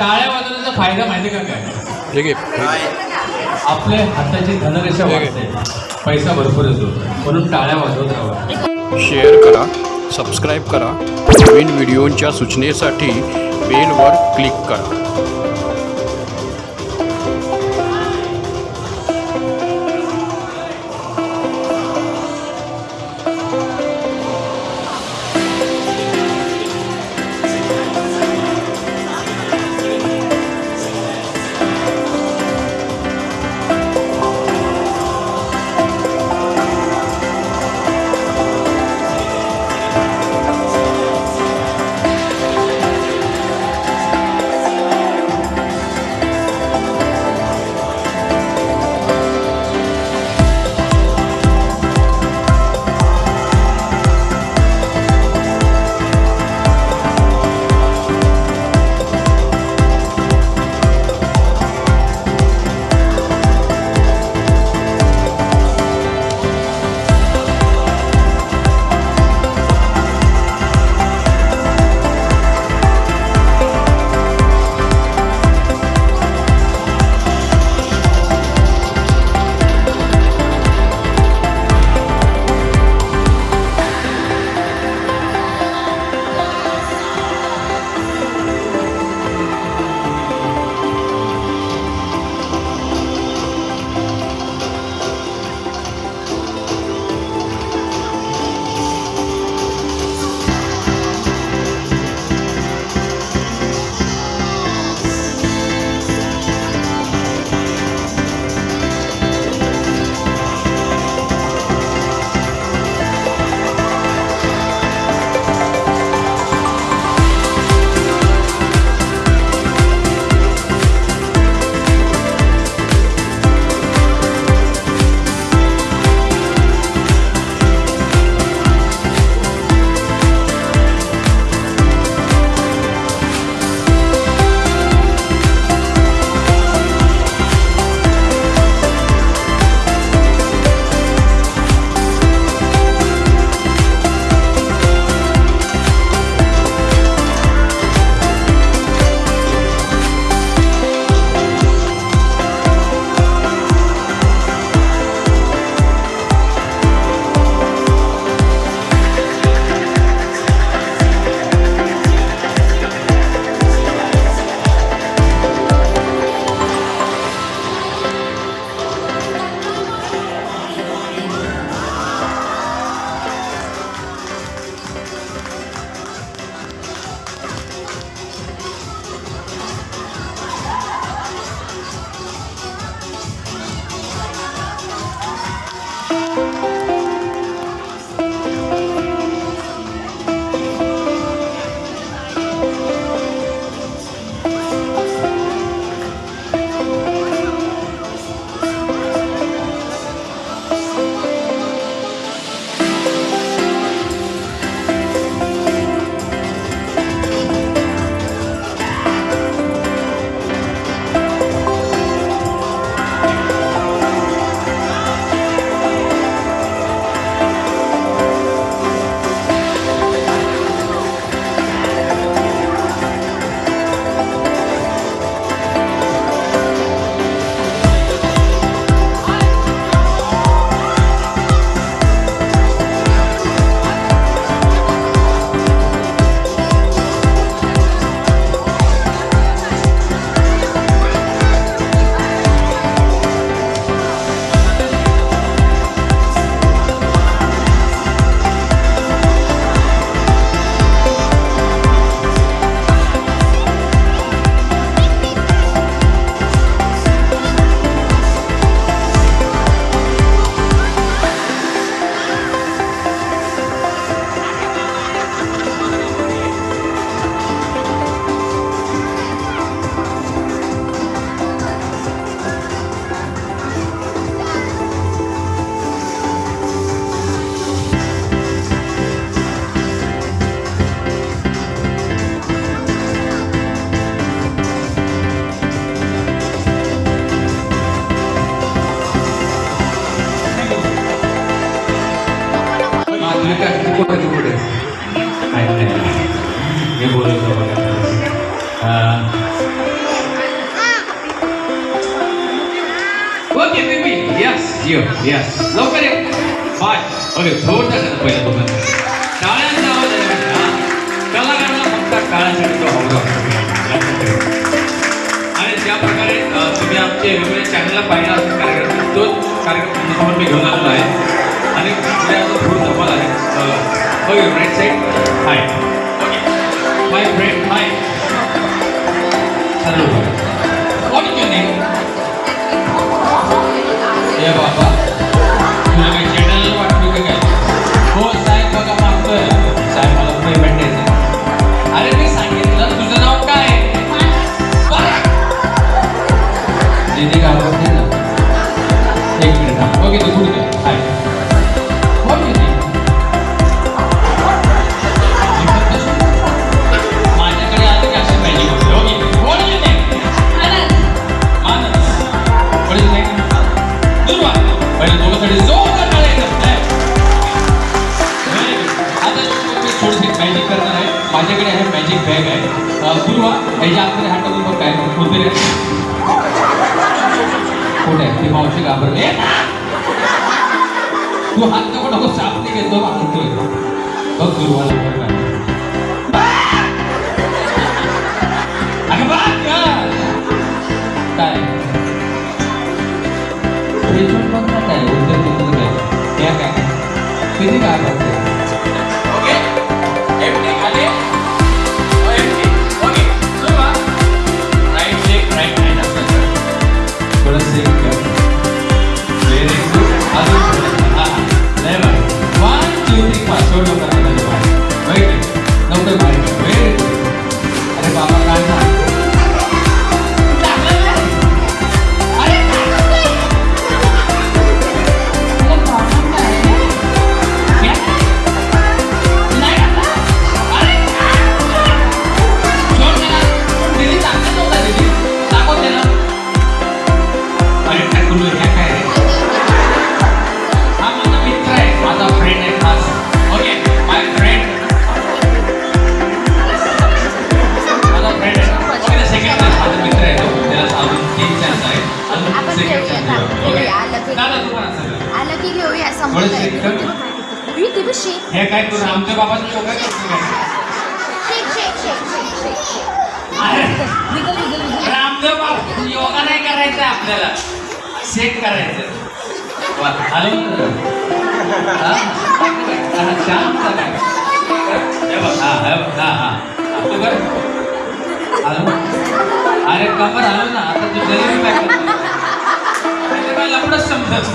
टाळ्या वाजवण्याचा फायदा माहिती का काय? ठीक आहे. आपले हाताची धनरेषा वाढते. पैसा भरपूर येतो. म्हणून टाळ्या वाजवत राहा. शेअर करा सबस्क्राईब करा. नवीन व्हिडिओंच्या सूचनेसाठी बेलवर क्लिक करा. आहे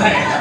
Hey.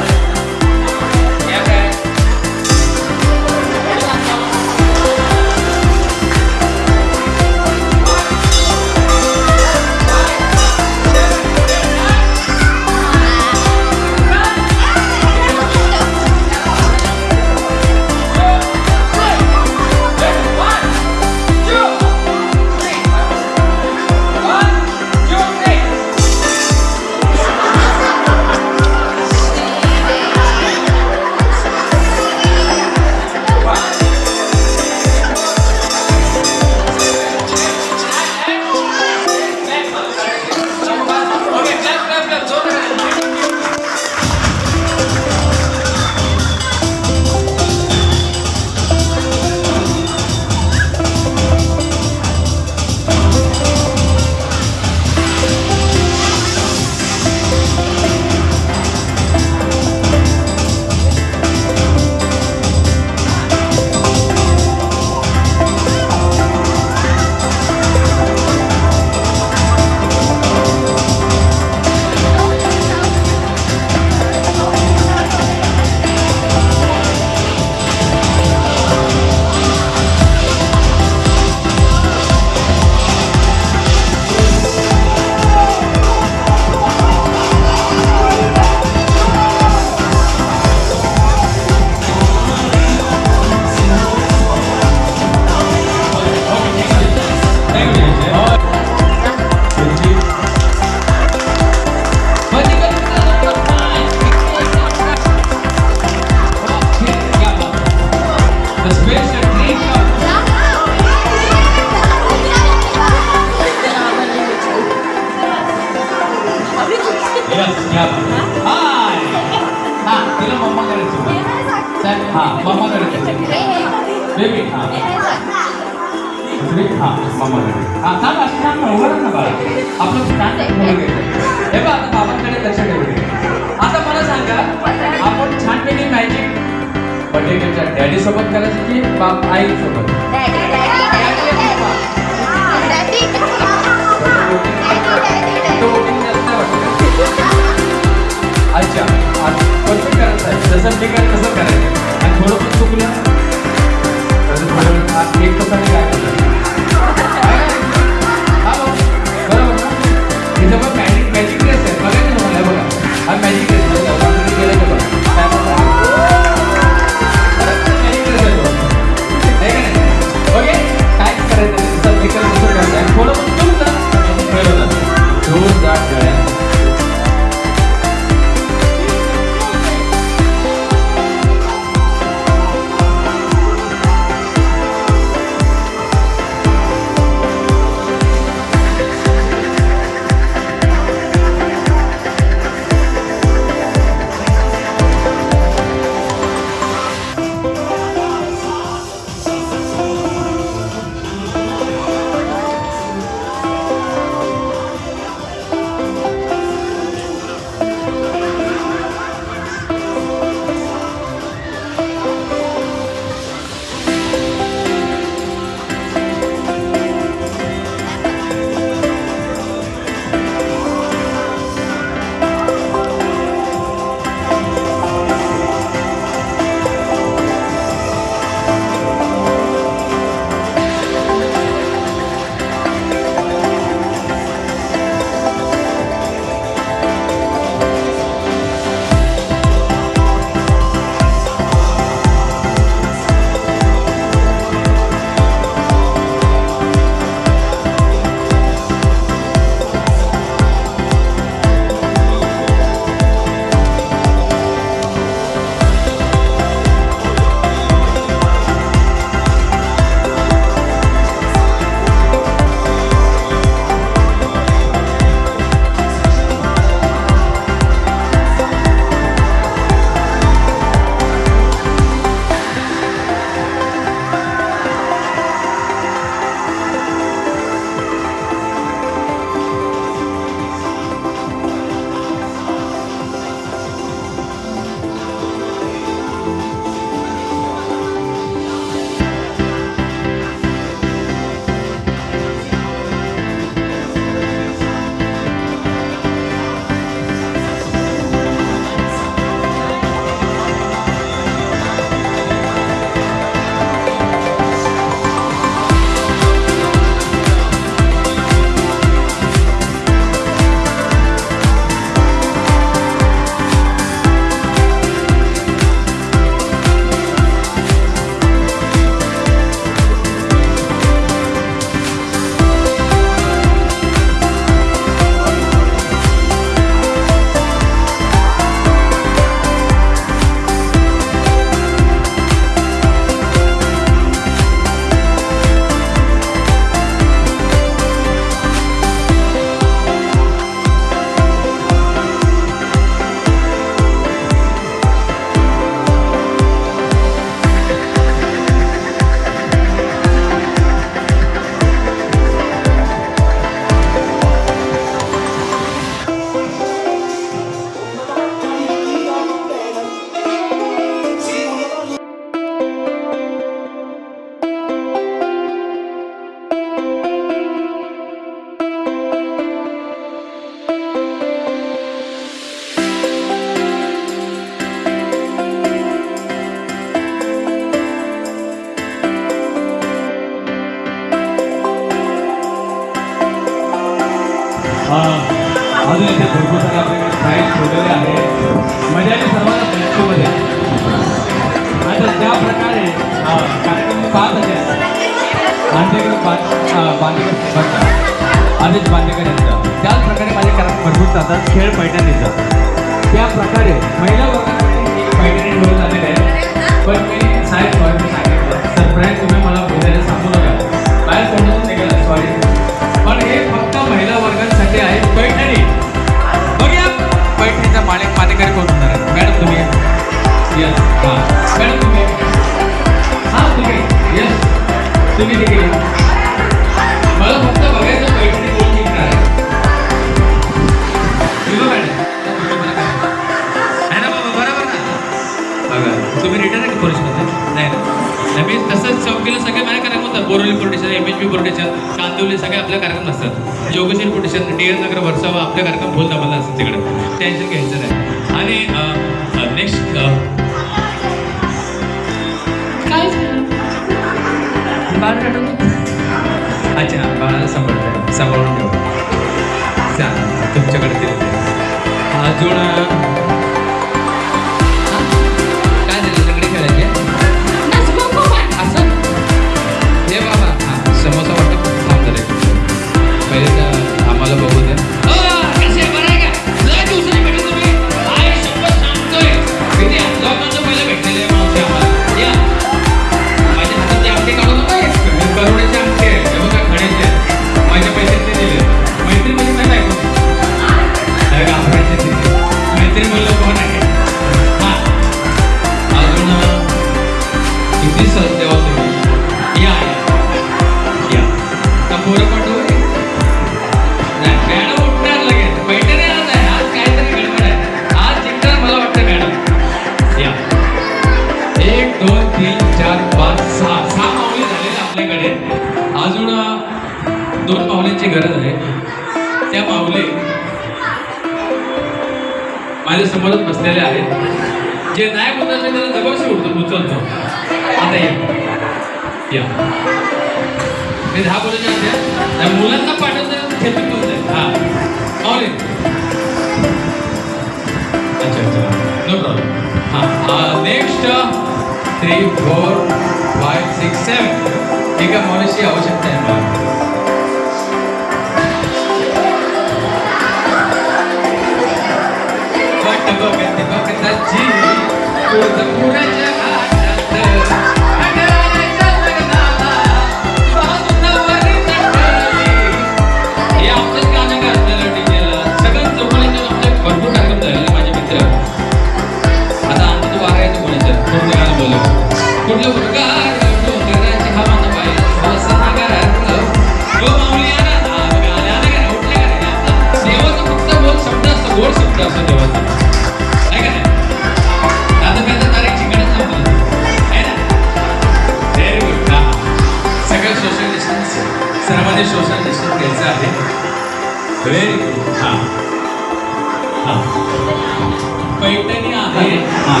पैठणी आहे. हां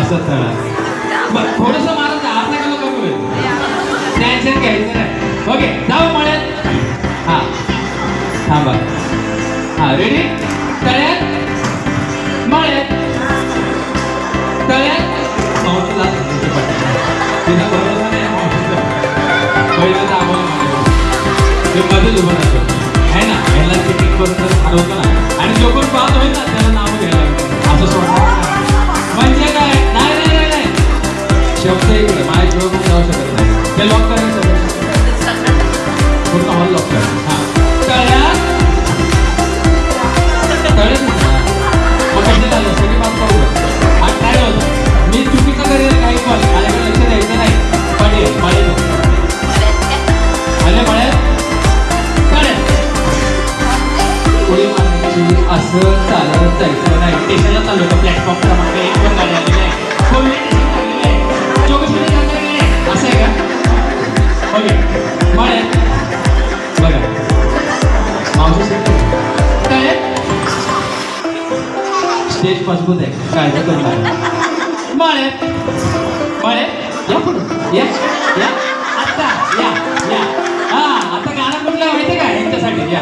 असं थोडस मला आता का बघू घ्यायचं ओके जाऊ मळ्यात. हां. थांबा. हां रेडी तळ्यात. मळ्यात. तळ्यात. मावशीला तिला बरोबर उभं राहतो. आणि जो कोण पाहत त्याला नाव घ्यायला असं सोडणार म्हणजे काय नाही नाही माझ्या लॉक करायचं पूर्ण हॉल लॉक करा असं चालत जायचं नाही. स्टेशनला चालू होतं प्लॅटफॉर्म क्रमांक एक. पण गाडी आलेली आहे. असं आहे का? ओके म्हणे बघा मावशी काय? स्टेज मजबूत आहे. काय म्हणे म्हणे या पुढे. या. या. आत्ता या. या. हां. आता गाणं कुठलं माहिती आहे का? यांच्यासाठी. या.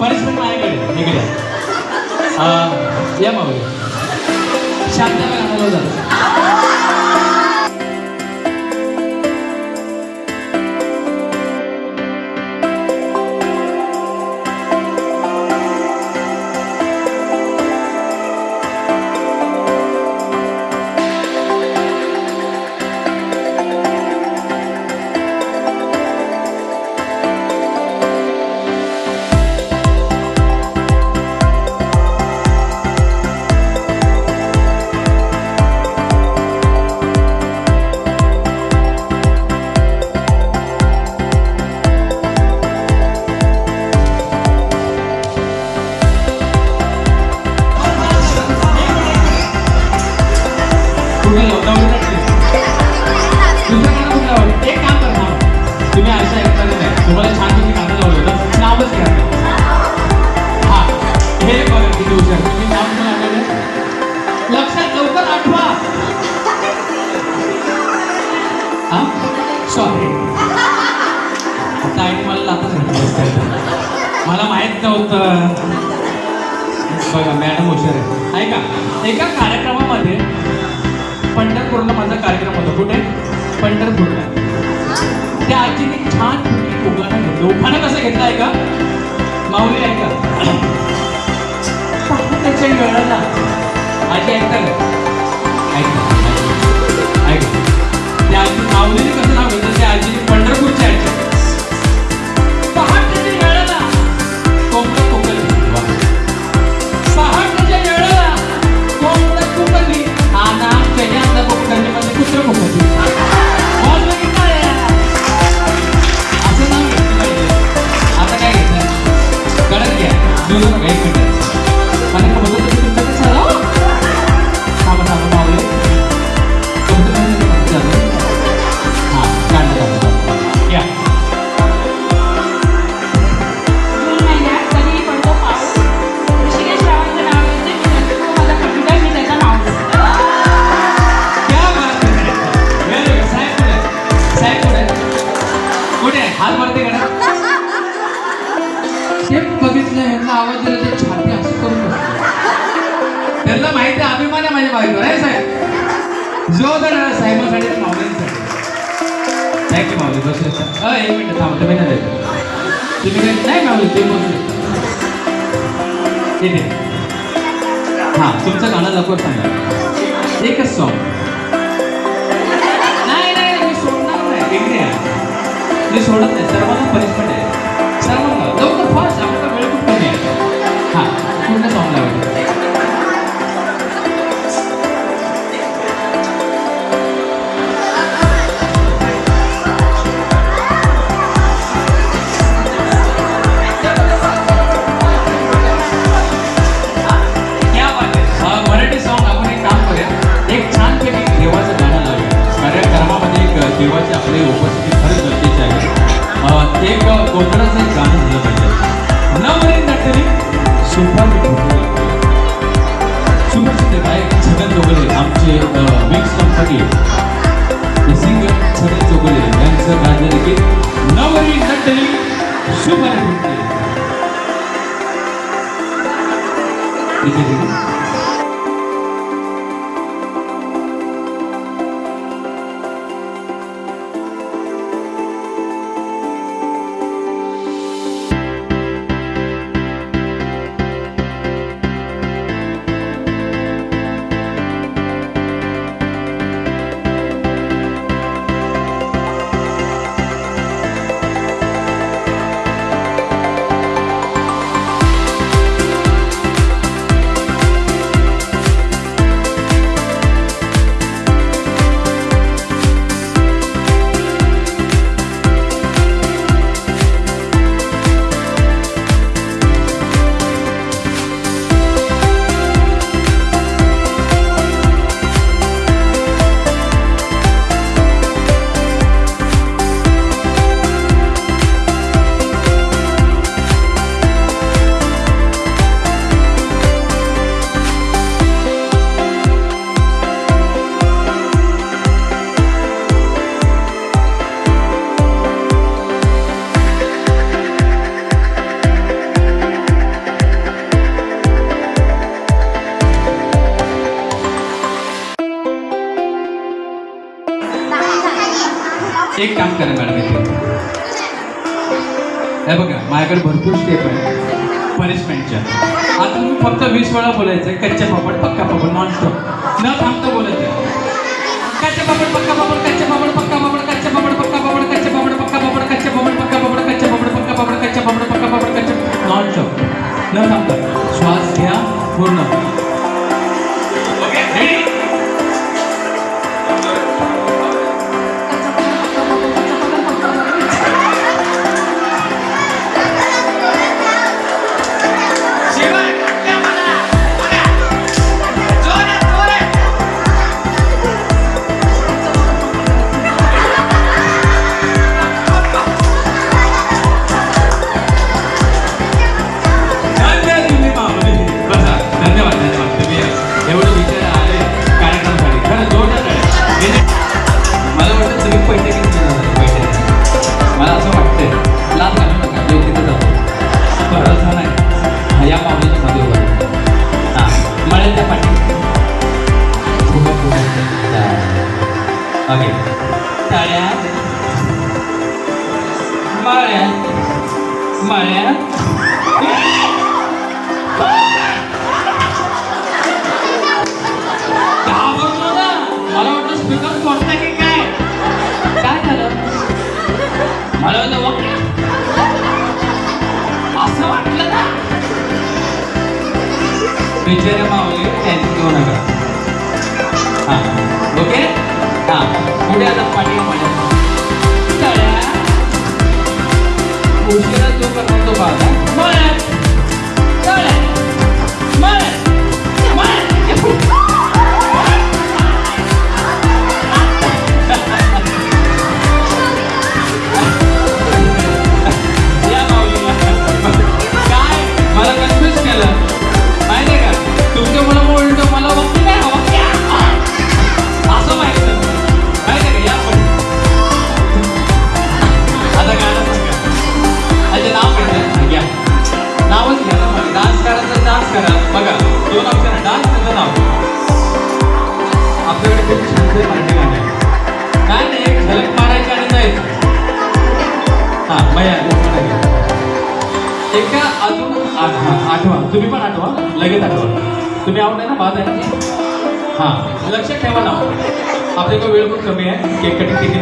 परस्पर माझ्याकडे इकडे. Uh, yeah, mommy. Shout out to एक मिनिट थांबतो मी नाही तुम्ही काय नाही मॅम तुम्ही बोलू शकता ठीक आहे. हां तुमचं गाणं लवकर सांगा. एकच सॉन्ग नाही नाही मी सोडणार नाही. मी सोडत नाही. सर्वांना पनिशमेंट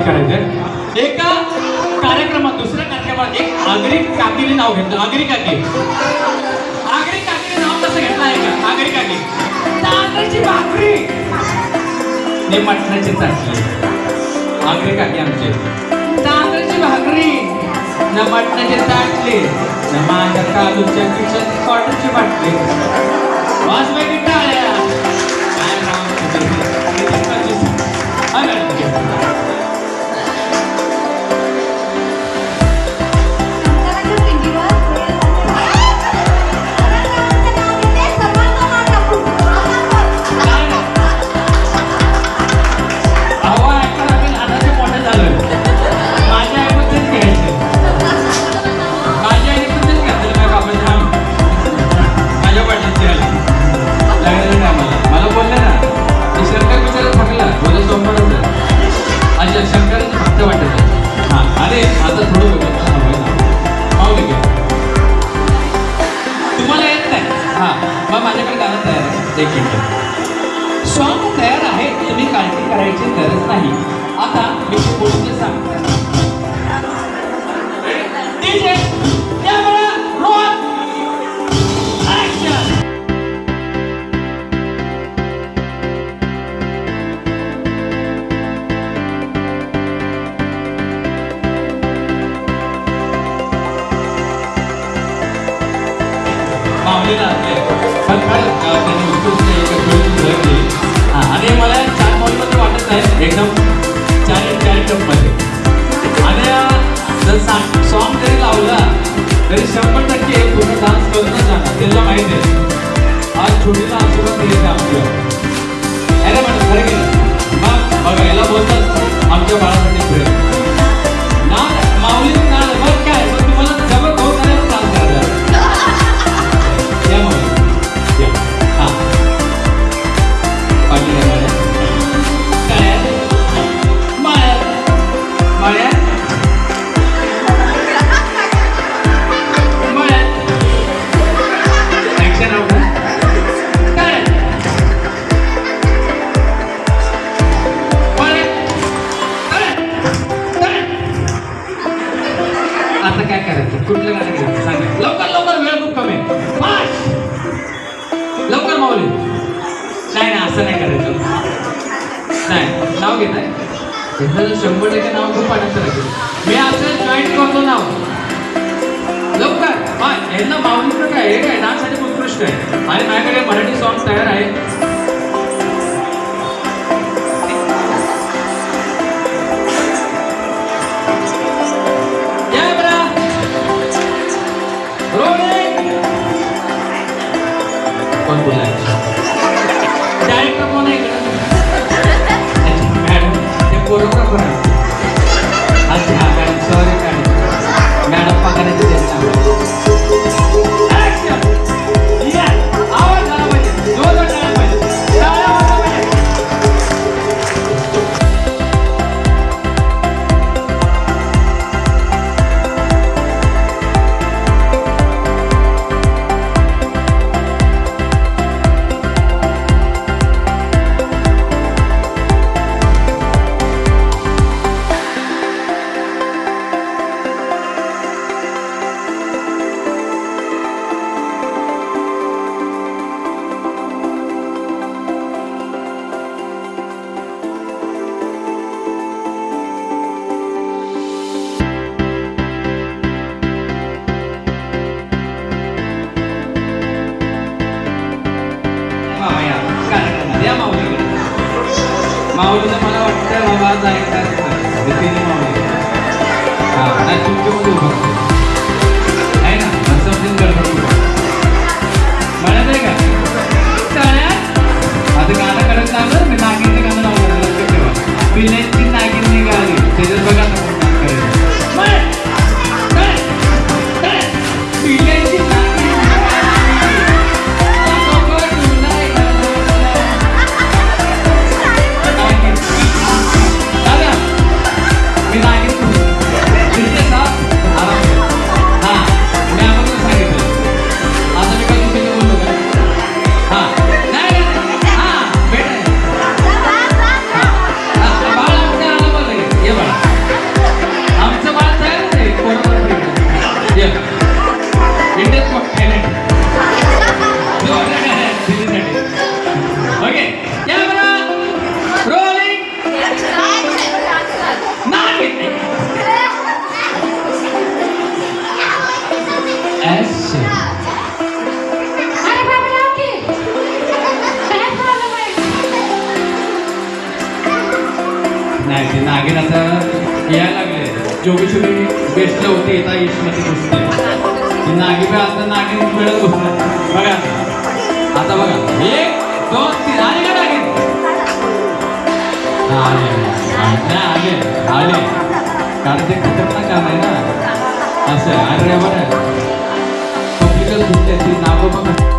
करायचंय. एका कार्यक्रमात दुसऱ्या कार्यक्रमात एक आगरी काकीने नाव घेतलं. आगरी काकी. आगरी काकीने नाव कसं घेतलं आहे का? आगरी काकी. तांदळाची भाकरी. ते मटणाची चाटली आगरी काकी आमचे. तांदळाची भाकरी. न मटणाचे चाटली न माझ्या काजूच्या किचन कॉटनची बाटली. वाजवायची टाळ्या. छोटीला आशीर्वाद द्यायचा आमच्या अरे म्हणा खरं की मग आमच्या बाळासाठी प्रेम आले. कारण ते खतरनाक काम आहे ना. असं आहे. आणि ड्रायव्हर आहे. पब्लिकल नावं बघा